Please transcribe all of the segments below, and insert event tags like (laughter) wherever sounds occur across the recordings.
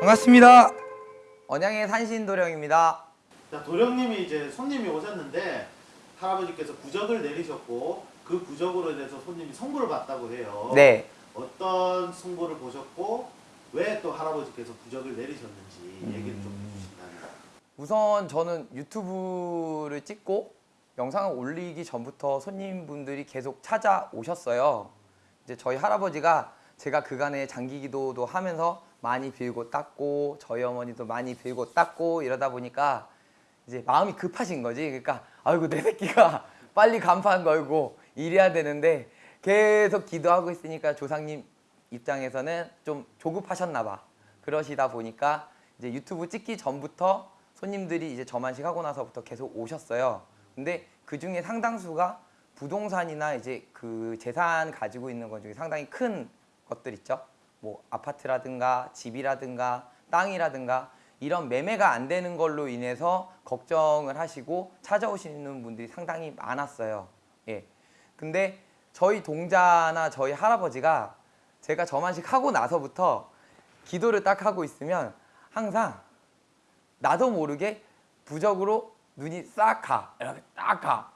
반갑습니다. 언양의 산신 도령입니다. 자, 도령님이 이제 손님이 오셨는데 할아버지께서 부적을 내리셨고 그 부적으로 인해서 손님이 선물을 받다고 해요. 네. 어떤 선물을 보셨고 왜 또 할아버지께서 부적을 내리셨는지 얘기를 좀 해주신다면. 우선 저는 유튜브를 찍고 영상을 올리기 전부터 손님분들이 계속 찾아오셨어요. 이제 저희 할아버지가 제가 그간에 장기 기도도 하면서 많이 빌고 닦고 저희 어머니도 많이 빌고 닦고 이러다 보니까 이제 마음이 급하신 거지. 그러니까 아이고 내 새끼가 빨리 간판 걸고 일해야 되는데 계속 기도하고 있으니까 조상님 입장에서는 좀 조급하셨나 봐. 그러시다 보니까 이제 유튜브 찍기 전부터 손님들이 이제 저만식 하고 나서부터 계속 오셨어요. 근데 그 중에 상당수가 부동산이나 이제 그 재산 가지고 있는 것 중에 상당히 큰 것들 있죠. 뭐 아파트라든가 집이라든가 땅이라든가 이런 매매가 안 되는 걸로 인해서 걱정을 하시고 찾아오시는 분들이 상당히 많았어요. 예. 근데 저희 동자나 저희 할아버지가 제가 저만식 하고 나서부터 기도를 딱 하고 있으면 항상 나도 모르게 부적으로 눈이 싹 가. 이렇게 딱 가.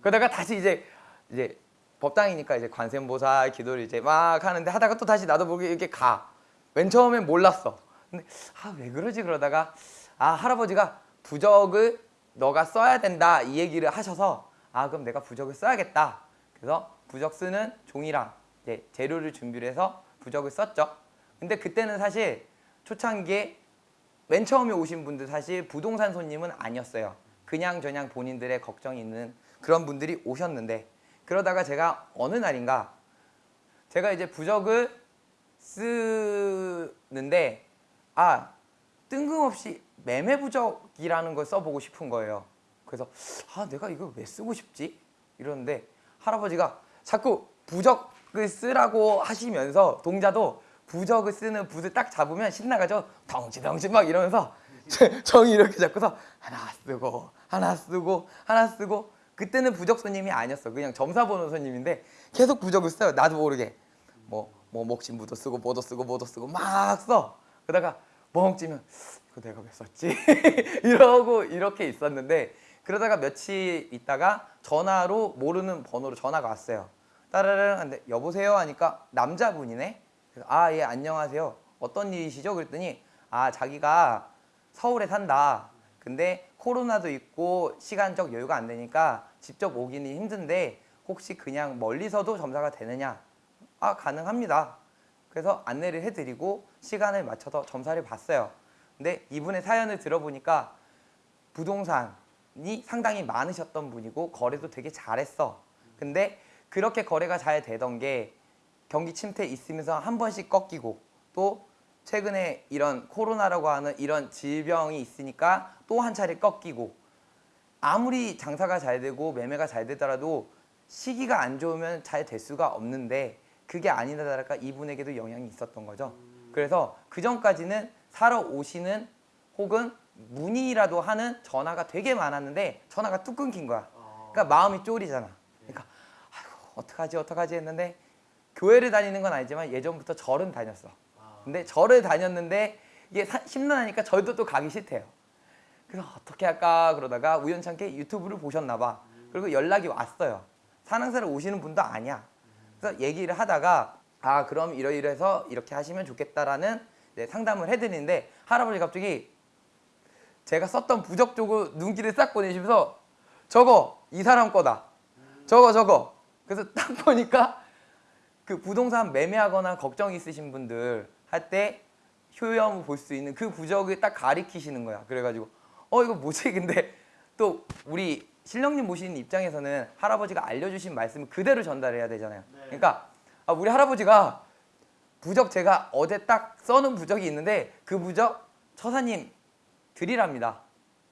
그러다가 다시 이제 이제 법당이니까 이제 관세음보살 기도를 이제 막 하는데 하다가 또 다시 나도 모르게 이렇게 가. 맨 처음엔 몰랐어. 근데 아 왜 그러지 그러다가 아 할아버지가 부적을 너가 써야 된다 이 얘기를 하셔서 아 그럼 내가 부적을 써야겠다. 그래서 부적 쓰는 종이랑 이제 재료를 준비를 해서 부적을 썼죠. 근데 그때는 사실 초창기에 맨 처음에 오신 분들 사실 부동산 손님은 아니었어요. 그냥 저냥 본인들의 걱정이 있는 그런 분들이 오셨는데 그러다가 제가 어느 날인가 제가 이제 부적을 쓰는데 아 뜬금없이 매매 부적이라는 걸 써보고 싶은 거예요. 그래서 아 내가 이걸 왜 쓰고 싶지? 이러는데 할아버지가 자꾸 부적 을 쓰라고 하시면서 동자도 부적을 쓰는 붓을 딱 잡으면 신나가죠. 덩치덩치 막 이러면서 (laughs) 정이 이렇게 잡고서 하나 쓰고 하나 쓰고 하나 쓰고 그때는 부적 손님이 아니었어. 그냥 점사 보는 손님인데 계속 부적을 써요. 나도 모르게 뭐, 뭐 목신부도 쓰고 뭐도 쓰고 뭐도 쓰고 막 써. 그러다가 멍 찌면 이거 내가 왜 썼지? (laughs) 이러고 이렇게 있었는데 그러다가 며칠 있다가 전화로 모르는 번호로 전화가 왔어요. 따라랑 하는데 여보세요 하니까 남자분이네. 아 예 안녕하세요. 어떤 일이시죠? 그랬더니 아 자기가 서울에 산다. 근데 코로나도 있고 시간적 여유가 안 되니까 직접 오기는 힘든데 혹시 그냥 멀리서도 점사가 되느냐? 아 가능합니다. 그래서 안내를 해드리고 시간을 맞춰서 점사를 봤어요. 근데 이분의 사연을 들어보니까 부동산이 상당히 많으셨던 분이고 거래도 되게 잘했어. 근데 그렇게 거래가 잘 되던 게 경기 침체 있으면서 한 번씩 꺾이고 또 최근에 이런 코로나라고 하는 이런 질병이 있으니까 또 한 차례 꺾이고 아무리 장사가 잘 되고 매매가 잘 되더라도 시기가 안 좋으면 잘 될 수가 없는데 그게 아니다 다를까 이분에게도 영향이 있었던 거죠. 그래서 그 전까지는 사러 오시는 혹은 문의라도 하는 전화가 되게 많았는데 전화가 뚝 끊긴 거야. 그러니까 마음이 쫄이잖아. 그러니까 어떡하지 어떡하지 했는데 교회를 다니는 건 아니지만 예전부터 절은 다녔어. 근데 절을 다녔는데 이게 사- 심란하니까 절도 또 가기 싫대요. 그래서 어떻게 할까 그러다가 우연찮게 유튜브를 보셨나 봐. 그리고 연락이 왔어요. 산항사를 오시는 분도 아니야. 그래서 얘기를 하다가 아 그럼 이러이러해서 이렇게 하시면 좋겠다라는 네, 상담을 해드리는데 할아버지 갑자기 제가 썼던 부적 쪽을 눈길을 싹 보내시면서 저거 이 사람 거다. 저거 저거. 그래서 (laughs) 딱 보니까 그 부동산 매매하거나 걱정 있으신 분들 할 때 효염을 볼 수 있는 그 부적을 딱 가리키시는 거야. 그래가지고 어 이거 뭐지? (laughs) 근데 또 우리 신령님 모시는 입장에서는 할아버지가 알려주신 말씀을 그대로 전달해야 되잖아요. 네. 그러니까 아, 우리 할아버지가 부적 제가 어제 딱 써놓은 부적이 있는데 그 부적 처사님 드리랍니다.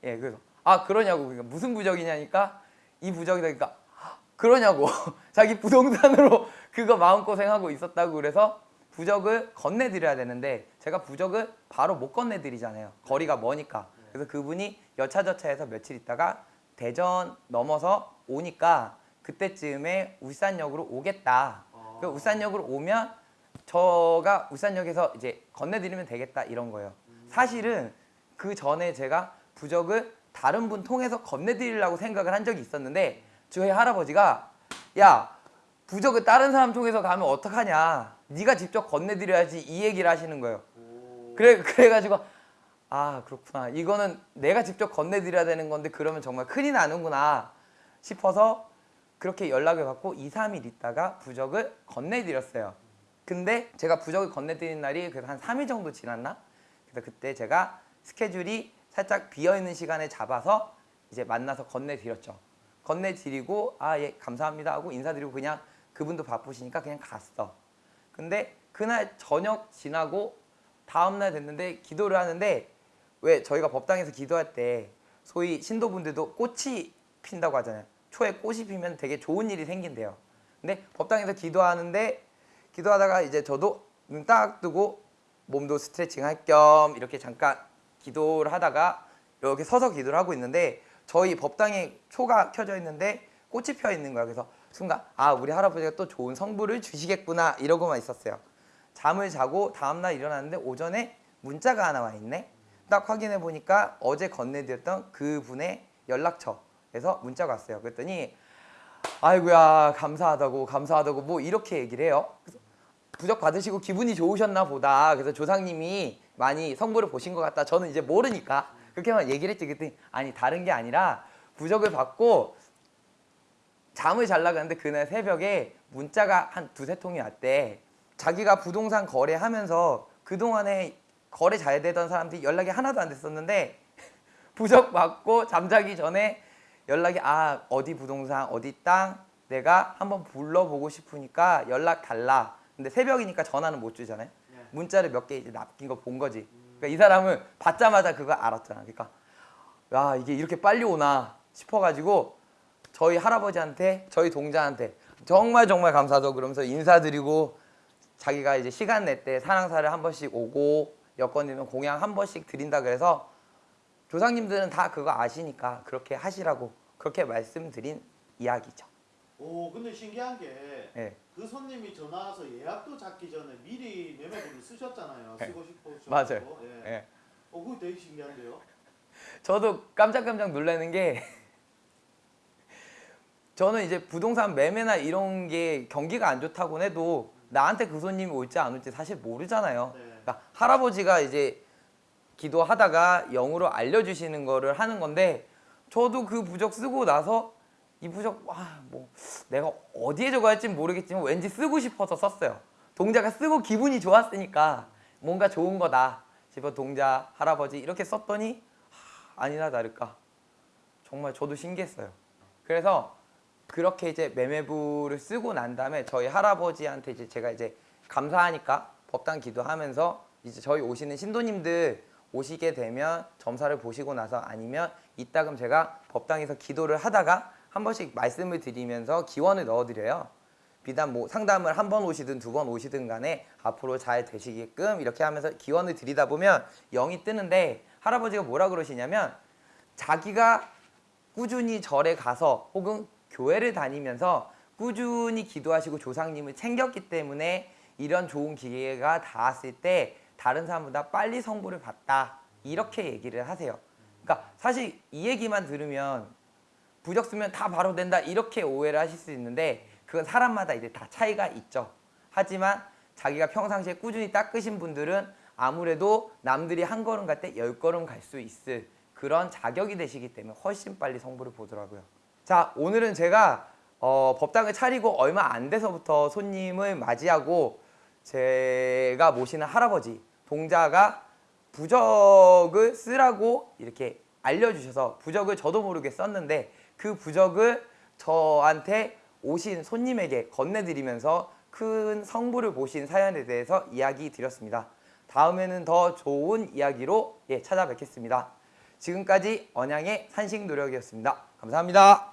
예, 그래서 아 그러냐고 그러니까 무슨 부적이냐니까 이 부적이다 그러니까 그러냐고 (laughs) 자기 부동산으로 (laughs) 그거 마음고생하고 있었다고 그래서 부적을 건네드려야 되는데 제가 부적을 바로 못 건네드리잖아요. 거리가 머니까. 그래서 그분이 여차저차해서 며칠 있다가 대전 넘어서 오니까 그때쯤에 울산역으로 오겠다. 어. 그 울산역으로 오면 저가 울산역에서 이제 건네드리면 되겠다 이런 거예요. 사실은 그 전에 제가 부적을 다른 분 통해서 건네드리려고 생각을 한 적이 있었는데 저희 할아버지가 야 부적을 다른 사람 통해서 가면 어떡하냐 네가 직접 건네드려야지 이 얘기를 하시는 거예요. 오. 그래 그래가지고 아 그렇구나 이거는 내가 직접 건네드려야 되는 건데 그러면 정말 큰일 나는구나 싶어서 그렇게 연락을 받고 2, 3일 있다가 부적을 건네드렸어요. 근데 제가 부적을 건네드린 날이 그래서 한 3일 정도 지났나? 그래서 그때 제가 스케줄이 살짝 비어 있는 시간에 잡아서 이제 만나서 건네드렸죠. 건네드리고 아 예 감사합니다 하고 인사드리고 그냥 그분도 바쁘시니까 그냥 갔어. 근데 그날 저녁 지나고 다음 날 됐는데 기도를 하는데 왜 저희가 법당에서 기도할 때 소위 신도분들도 꽃이 핀다고 하잖아요. 초에 꽃이 피면 되게 좋은 일이 생긴대요. 근데 법당에서 기도하는데 기도하다가 이제 저도 눈 딱 뜨고 몸도 스트레칭 할 겸 이렇게 잠깐 기도를 하다가 이렇게 서서 기도를 하고 있는데 저희 법당에 초가 켜져 있는데 꽃이 펴 있는 거야. 그래서 순간 아 우리 할아버지가 또 좋은 성부를 주시겠구나 이러고만 있었어요. 잠을 자고 다음날 일어났는데 오전에 문자가 하나 와 있네. 딱 확인해 보니까 어제 건네드렸던 그분의 연락처에서 문자가 왔어요. 그랬더니 아이고야 감사하다고 감사하다고 뭐 이렇게 얘기를 해요. 부적 받으시고 기분이 좋으셨나 보다. 그래서 조상님이 많이 성부를 보신 것 같다. 저는 이제 모르니까 그렇게만 얘기를 했지. 그랬더니 아니 다른 게 아니라 부적을 받고 잠을 잘라갔는데 그날 새벽에 문자가 한 두세 통이 왔대. 자기가 부동산 거래하면서 그동안에 거래 잘 되던 사람들이 연락이 하나도 안 됐었는데 (laughs) 부적 받고 잠자기 전에 연락이 아 어디 부동산 어디 땅 내가 한번 불러보고 싶으니까 연락 달라. 근데 새벽이니까 전화는 못 주잖아요. 네. 문자를 몇 개 이제 남긴 거 본 거지. 그러니까 이 사람은 받자마자 그거 알았잖아. 그러니까 야 이게 이렇게 빨리 오나 싶어가지고 저희 할아버지한테 저희 동자한테 정말 정말 감사하다고 그러면서 인사드리고 자기가 이제 시간 낼 때 사랑사를 한 번씩 오고 여건이면 공양 한 번씩 드린다 그래서 조상님들은 다 그거 아시니까 그렇게 하시라고 그렇게 말씀드린 이야기죠. 오 근데 신기한 게그 네. 손님이 전화 와서 예약도 잡기 전에 미리 매매분을 쓰셨잖아요. 네. 쓰고 싶어서. 맞아요. 예. 예. 어 그거 되게 신기한데요. 저도 깜짝깜짝 놀라는 게 저는 이제 부동산 매매나 이런 게 경기가 안 좋다고 해도 나한테 그 손님이 올지 안 올지 사실 모르잖아요. 네. 그러니까 할아버지가 이제 기도하다가 영으로 알려주시는 거를 하는 건데 저도 그 부적 쓰고 나서 이 부적 와뭐 내가 어디에 적어야 할지 모르겠지만 왠지 쓰고 싶어서 썼어요. 동자가 쓰고 기분이 좋았으니까 뭔가 좋은 거다 싶어 동자 할아버지 이렇게 썼더니 하, 아니나 다를까 정말 저도 신기했어요. 그래서 그렇게 이제 매매부를 쓰고 난 다음에 저희 할아버지한테 이제 제가 이제 감사하니까 법당 기도하면서 이제 저희 오시는 신도님들 오시게 되면 점사를 보시고 나서 아니면 이따금 제가 법당에서 기도를 하다가 한 번씩 말씀을 드리면서 기원을 넣어드려요. 비단 뭐 상담을 한 번 오시든 두 번 오시든 간에 앞으로 잘 되시게끔 이렇게 하면서 기원을 드리다 보면 영이 뜨는데 할아버지가 뭐라 그러시냐면 자기가 꾸준히 절에 가서 혹은 교회를 다니면서 꾸준히 기도하시고 조상님을 챙겼기 때문에 이런 좋은 기회가 닿았을 때 다른 사람보다 빨리 성부를 받다 이렇게 얘기를 하세요. 그러니까 사실 이 얘기만 들으면 부적 쓰면 다 바로 된다 이렇게 오해를 하실 수 있는데 그건 사람마다 이제 다 차이가 있죠. 하지만 자기가 평상시에 꾸준히 닦으신 분들은 아무래도 남들이 한 걸음 갈 때 열 걸음 갈 수 있을 그런 자격이 되시기 때문에 훨씬 빨리 성부를 보더라고요. 자 오늘은 제가 어, 법당을 차리고 얼마 안 돼서부터 손님을 맞이하고 제가 모시는 할아버지 동자가 부적을 쓰라고 이렇게 알려주셔서 부적을 저도 모르게 썼는데 그 부적을 저한테 오신 손님에게 건네드리면서 큰 성부를 보신 사연에 대해서 이야기 드렸습니다. 다음에는 더 좋은 이야기로 예, 찾아뵙겠습니다. 지금까지 언양의 산식 노력이었습니다. 감사합니다.